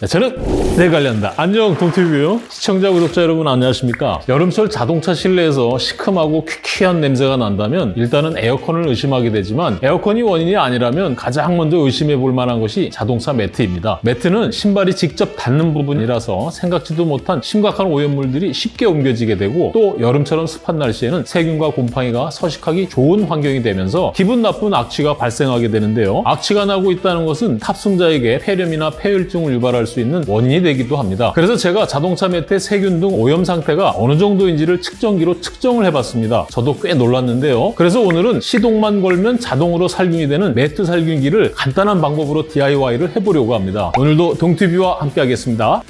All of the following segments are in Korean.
네, 저는 내 관련다. 안녕 동티뷰 시청자 구독자 여러분 안녕하십니까? 여름철 자동차 실내에서 시큼하고 퀴퀴한 냄새가 난다면 일단은 에어컨을 의심하게 되지만 에어컨이 원인이 아니라면 가장 먼저 의심해 볼 만한 것이 자동차 매트입니다. 매트는 신발이 직접 닿는 부분이라서 생각지도 못한 심각한 오염물들이 쉽게 옮겨지게 되고 또 여름처럼 습한 날씨에는 세균과 곰팡이가 서식하기 좋은 환경이 되면서 기분 나쁜 악취가 발생하게 되는데요. 악취가 나고 있다는 것은 탑승자에게 폐렴이나 폐혈증을 유발할 수 있는 원인이 되기도 합니다. 그래서 제가 자동차 매트의 세균 등 오염 상태가 어느 정도인지를 측정기로 측정을 해봤습니다. 저도 꽤 놀랐는데요. 그래서 오늘은 시동만 걸면 자동으로 살균이 되는 매트 살균기를 간단한 방법으로 DIY를 해보려고 합니다. 오늘도 동티뷰와 함께 하겠습니다.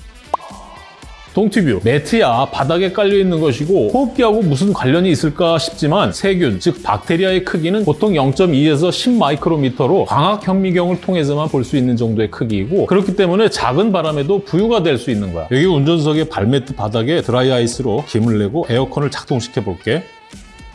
동티뷰. 매트야 바닥에 깔려 있는 것이고 호흡기하고 무슨 관련이 있을까 싶지만 세균 즉 박테리아의 크기는 보통 0.2에서 10 마이크로미터로 광학 현미경을 통해서만 볼 수 있는 정도의 크기이고 그렇기 때문에 작은 바람에도 부유가 될 수 있는 거야. 여기 운전석의 발매트 바닥에 드라이 아이스로 김을 내고 에어컨을 작동시켜 볼게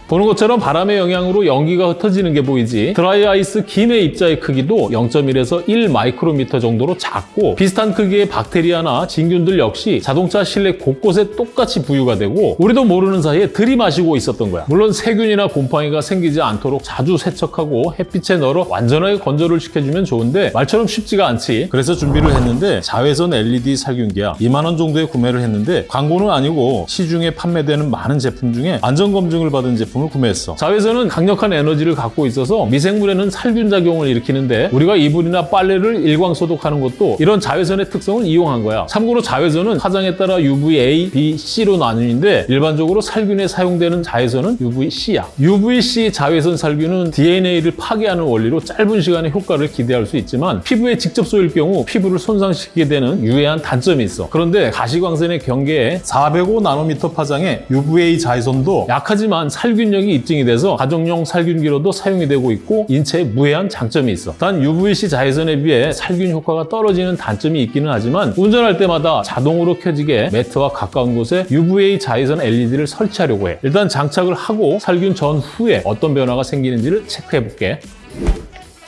보는 것처럼 바람의 영향으로 연기가 흩어지는 게 보이지. 드라이 아이스 김의 입자의 크기도 0.1에서 1 마이크로미터 정도로 작고 비슷한 크기의 박테리아나 진균들 역시 자동차 실내 곳곳에 똑같이 부유가 되고 우리도 모르는 사이에 들이마시고 있었던 거야. 물론 세균이나 곰팡이가 생기지 않도록 자주 세척하고 햇빛에 널어 완전하게 건조를 시켜주면 좋은데 말처럼 쉽지가 않지. 그래서 준비를 했는데 자외선 LED 살균기야. 2만 원 정도에 구매를 했는데 광고는 아니고 시중에 판매되는 많은 제품 중에 안전검증을 받은 제품 제품을 구매했어. 자외선은 강력한 에너지를 갖고 있어서 미생물에는 살균 작용을 일으키는데 우리가 이불이나 빨래를 일광 소독하는 것도 이런 자외선의 특성을 이용한 거야. 참고로 자외선은 화장에 따라 UVA, B, C로 나뉘는데 일반적으로 살균에 사용되는 자외선은 UVC야. UVC 자외선 살균은 DNA를 파괴하는 원리로 짧은 시간에 효과를 기대할 수 있지만 피부에 직접 쏘일 경우 피부를 손상시키게 되는 유해한 단점이 있어. 그런데 가시광선의 경계에 405 나노미터 파장의 UVA 자외선도 약하지만 살균 살균력이 입증이 돼서 가정용 살균기로도 사용이 되고 있고 인체에 무해한 장점이 있어. 단 UVC 자외선에 비해 살균 효과가 떨어지는 단점이 있기는 하지만 운전할 때마다 자동으로 켜지게 매트와 가까운 곳에 UVA 자외선 LED를 설치하려고 해. 일단 장착을 하고 살균 전후에 어떤 변화가 생기는지를 체크해 볼게.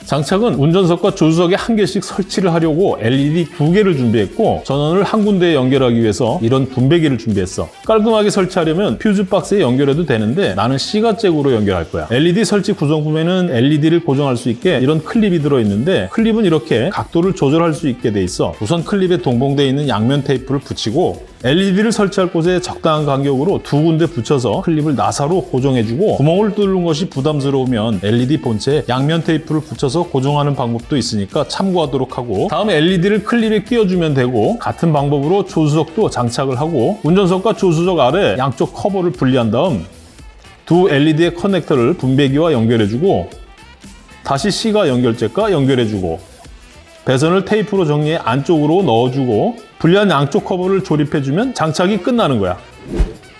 장착은 운전석과 조수석에 한 개씩 설치를 하려고 LED 두 개를 준비했고 전원을 한 군데에 연결하기 위해서 이런 분배기를 준비했어. 깔끔하게 설치하려면 퓨즈 박스에 연결해도 되는데 나는 C가잭으로 연결할 거야. LED 설치 구성품에는 LED를 고정할 수 있게 이런 클립이 들어있는데 클립은 이렇게 각도를 조절할 수 있게 돼 있어. 우선 클립에 동봉되어 있는 양면 테이프를 붙이고 LED를 설치할 곳에 적당한 간격으로 두 군데 붙여서 클립을 나사로 고정해주고 구멍을 뚫는 것이 부담스러우면 LED 본체에 양면 테이프를 붙여서 고정하는 방법도 있으니까 참고하도록 하고 다음 LED를 클립에 끼워주면 되고 같은 방법으로 조수석도 장착을 하고 운전석과 조수석 아래 양쪽 커버를 분리한 다음 두 LED의 커넥터를 분배기와 연결해주고 다시 C가 연결잭과 연결해주고 배선을 테이프로 정리해 안쪽으로 넣어주고 분리한 양쪽 커버를 조립해주면 장착이 끝나는 거야.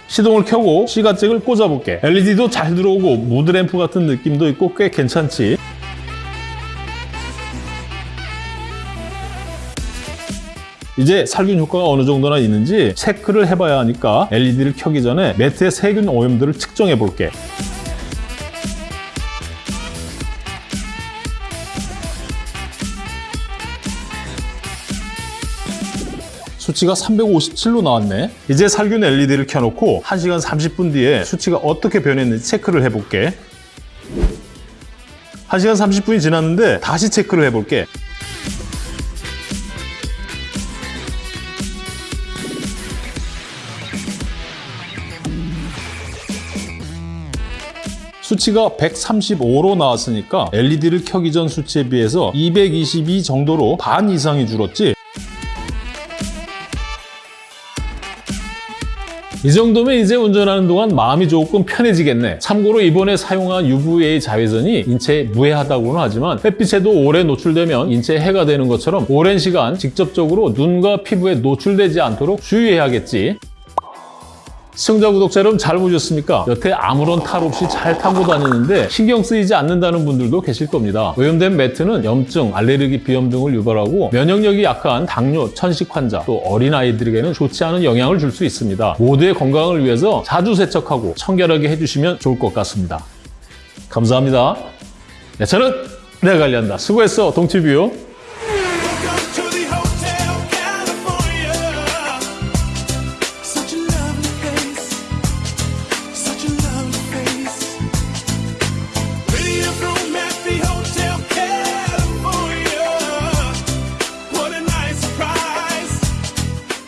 시동을 켜고 시가잭을 꽂아볼게. LED도 잘 들어오고 무드램프 같은 느낌도 있고 꽤 괜찮지. 이제 살균 효과가 어느 정도나 있는지 체크를 해봐야 하니까 LED를 켜기 전에 매트의 세균 오염들을 측정해 볼게. 수치가 357로 나왔네. 이제 살균 LED를 켜놓고 1시간 30분 뒤에 수치가 어떻게 변했는지 체크를 해볼게. 1시간 30분이 지났는데 다시 체크를 해볼게. 수치가 135로 나왔으니까 LED를 켜기 전 수치에 비해서 222 정도로 반 이상이 줄었지 이 정도면 이제 운전하는 동안 마음이 조금 편해지겠네. 참고로 이번에 사용한 UVA 자외선이 인체에 무해하다고는 하지만 햇빛에도 오래 노출되면 인체에 해가 되는 것처럼 오랜 시간 직접적으로 눈과 피부에 노출되지 않도록 주의해야겠지. 시청자 구독자 여러분 잘 보셨습니까? 여태 아무런 탈 없이 잘 타고 다니는데 신경 쓰이지 않는다는 분들도 계실 겁니다. 오염된 매트는 염증, 알레르기, 비염 등을 유발하고 면역력이 약한 당뇨, 천식 환자, 또 어린아이들에게는 좋지 않은 영향을 줄 수 있습니다. 모두의 건강을 위해서 자주 세척하고 청결하게 해주시면 좋을 것 같습니다. 감사합니다. 네, 저는 내가 관리한다. 수고했어, 동티뷰.